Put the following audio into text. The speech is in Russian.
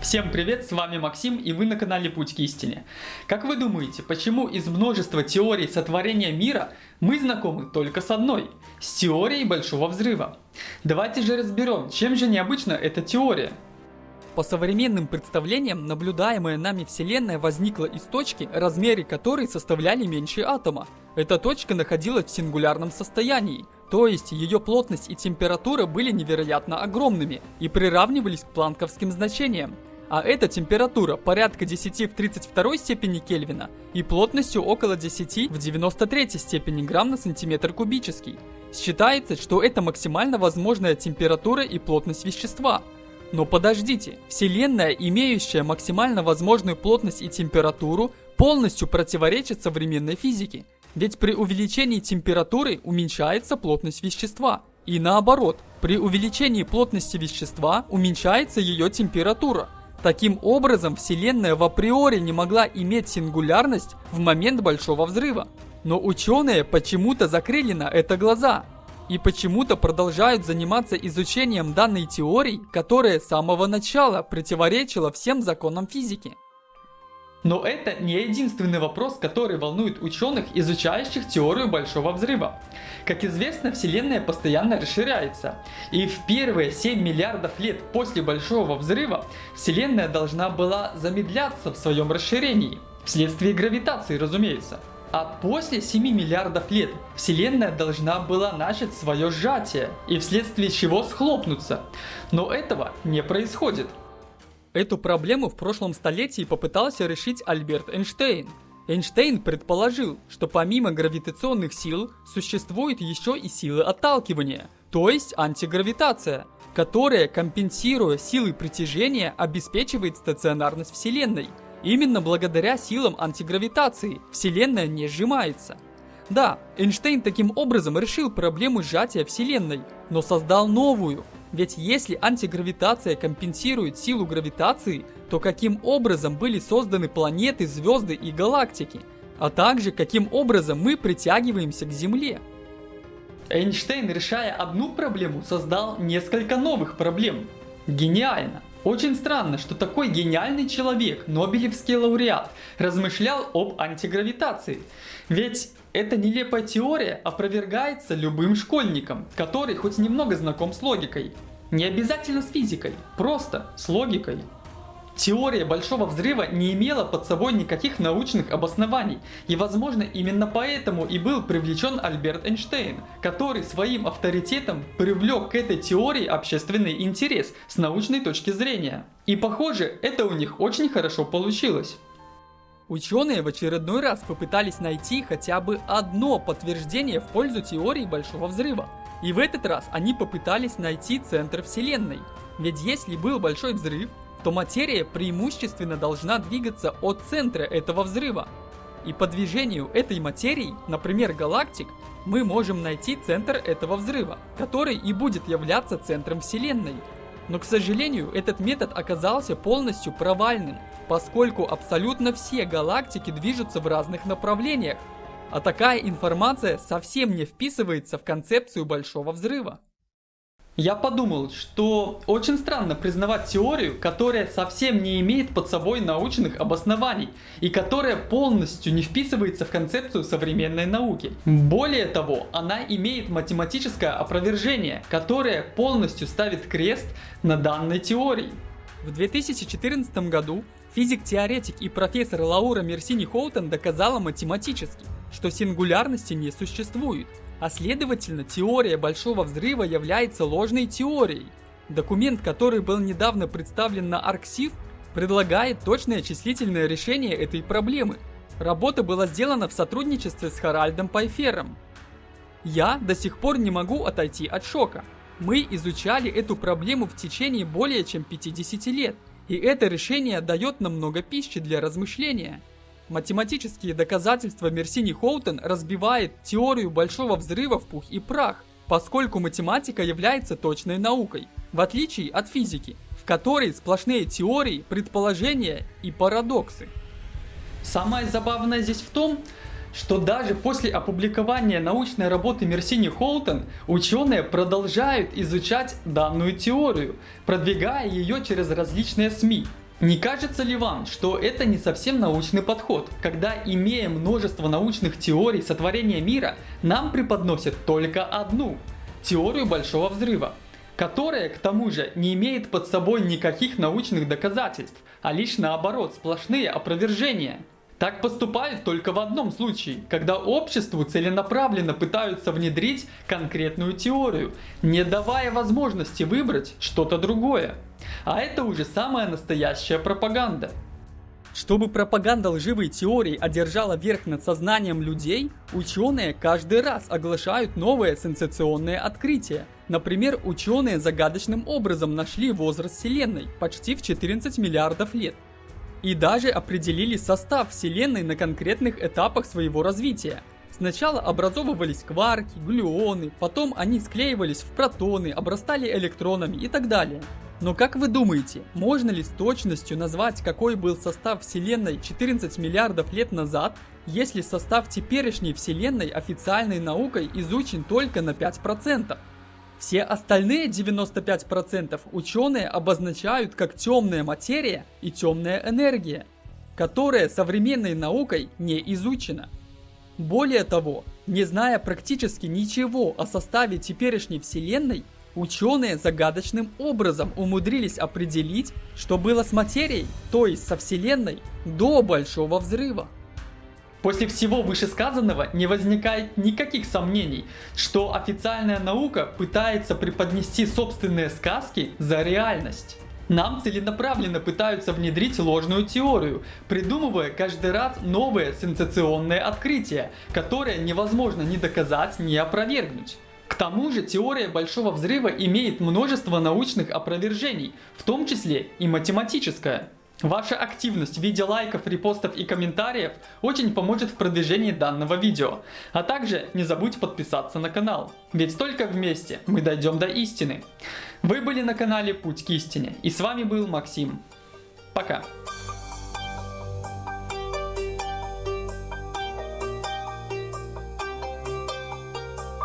Всем привет, с вами Максим и вы на канале Путь к истине. Как вы думаете, почему из множества теорий сотворения мира мы знакомы только с одной? С теорией Большого Взрыва. Давайте же разберем, чем же необычна эта теория. По современным представлениям, наблюдаемая нами Вселенная возникла из точки, размеры которой составляли меньше атома. Эта точка находилась в сингулярном состоянии, то есть ее плотность и температура были невероятно огромными и приравнивались к планковским значениям. А эта температура порядка 10 в 32 степени Кельвина и плотностью около 10 в 93 степени грамм на сантиметр кубический. Считается, что это максимально возможная температура и плотность вещества – но подождите, Вселенная, имеющая максимально возможную плотность и температуру, полностью противоречит современной физике. Ведь при увеличении температуры уменьшается плотность вещества. И наоборот, при увеличении плотности вещества уменьшается ее температура. Таким образом, Вселенная в априори не могла иметь сингулярность в момент Большого Взрыва. Но ученые почему-то закрыли на это глаза и почему-то продолжают заниматься изучением данной теории, которая с самого начала противоречила всем законам физики. Но это не единственный вопрос, который волнует ученых, изучающих теорию Большого Взрыва. Как известно, Вселенная постоянно расширяется, и в первые 7 миллиардов лет после Большого Взрыва Вселенная должна была замедляться в своем расширении, вследствие гравитации, разумеется. А после 7 миллиардов лет Вселенная должна была начать свое сжатие, и вследствие чего схлопнуться. Но этого не происходит. Эту проблему в прошлом столетии попытался решить Альберт Эйнштейн. Эйнштейн предположил, что помимо гравитационных сил существуют еще и силы отталкивания, то есть антигравитация, которая, компенсируя силы притяжения, обеспечивает стационарность Вселенной – Именно благодаря силам антигравитации Вселенная не сжимается. Да, Эйнштейн таким образом решил проблему сжатия Вселенной, но создал новую. Ведь если антигравитация компенсирует силу гравитации, то каким образом были созданы планеты, звезды и галактики? А также каким образом мы притягиваемся к Земле? Эйнштейн, решая одну проблему, создал несколько новых проблем. Гениально! Очень странно, что такой гениальный человек, Нобелевский лауреат, размышлял об антигравитации. Ведь эта нелепая теория опровергается любым школьником, который хоть немного знаком с логикой. Не обязательно с физикой, просто с логикой. Теория Большого Взрыва не имела под собой никаких научных обоснований, и возможно именно поэтому и был привлечен Альберт Эйнштейн, который своим авторитетом привлек к этой теории общественный интерес с научной точки зрения. И похоже, это у них очень хорошо получилось. Ученые в очередной раз попытались найти хотя бы одно подтверждение в пользу теории Большого Взрыва. И в этот раз они попытались найти центр Вселенной. Ведь если был Большой Взрыв, то материя преимущественно должна двигаться от центра этого взрыва. И по движению этой материи, например галактик, мы можем найти центр этого взрыва, который и будет являться центром Вселенной. Но, к сожалению, этот метод оказался полностью провальным, поскольку абсолютно все галактики движутся в разных направлениях, а такая информация совсем не вписывается в концепцию Большого Взрыва. Я подумал, что очень странно признавать теорию, которая совсем не имеет под собой научных обоснований и которая полностью не вписывается в концепцию современной науки. Более того, она имеет математическое опровержение, которое полностью ставит крест на данной теории. В 2014 году физик-теоретик и профессор Лаура Мерсини Хоутон доказала математически, что сингулярности не существует, а следовательно, теория Большого Взрыва является ложной теорией. Документ, который был недавно представлен на ArcSIF, предлагает точное числительное решение этой проблемы. Работа была сделана в сотрудничестве с Харальдом Пайфером. Я до сих пор не могу отойти от шока. Мы изучали эту проблему в течение более чем 50 лет, и это решение дает нам много пищи для размышления. Математические доказательства Мерсини Хоутен разбивает теорию большого взрыва в пух и прах, поскольку математика является точной наукой, в отличие от физики, в которой сплошные теории, предположения и парадоксы. Самое забавное здесь в том, что даже после опубликования научной работы Мерсини Хоутен ученые продолжают изучать данную теорию, продвигая ее через различные СМИ. Не кажется ли вам, что это не совсем научный подход, когда, имея множество научных теорий сотворения мира, нам преподносят только одну – теорию Большого Взрыва, которая, к тому же, не имеет под собой никаких научных доказательств, а лишь наоборот сплошные опровержения? Так поступают только в одном случае, когда обществу целенаправленно пытаются внедрить конкретную теорию, не давая возможности выбрать что-то другое. А это уже самая настоящая пропаганда. Чтобы пропаганда лживой теории одержала верх над сознанием людей, ученые каждый раз оглашают новые сенсационные открытия. Например, ученые загадочным образом нашли возраст Вселенной почти в 14 миллиардов лет. И даже определили состав Вселенной на конкретных этапах своего развития. Сначала образовывались кварки, глюоны, потом они склеивались в протоны, обрастали электронами и так далее. Но как вы думаете, можно ли с точностью назвать, какой был состав Вселенной 14 миллиардов лет назад, если состав теперешней Вселенной официальной наукой изучен только на 5%? Все остальные 95% ученые обозначают как темная материя и темная энергия, которая современной наукой не изучена. Более того, не зная практически ничего о составе теперешней Вселенной, Ученые загадочным образом умудрились определить, что было с материей, то есть со Вселенной, до Большого Взрыва. После всего вышесказанного не возникает никаких сомнений, что официальная наука пытается преподнести собственные сказки за реальность. Нам целенаправленно пытаются внедрить ложную теорию, придумывая каждый раз новые сенсационные открытия, которые невозможно ни доказать, ни опровергнуть. К тому же теория Большого Взрыва имеет множество научных опровержений, в том числе и математическое. Ваша активность в виде лайков, репостов и комментариев очень поможет в продвижении данного видео. А также не забудь подписаться на канал, ведь только вместе мы дойдем до истины. Вы были на канале Путь к истине и с вами был Максим. Пока.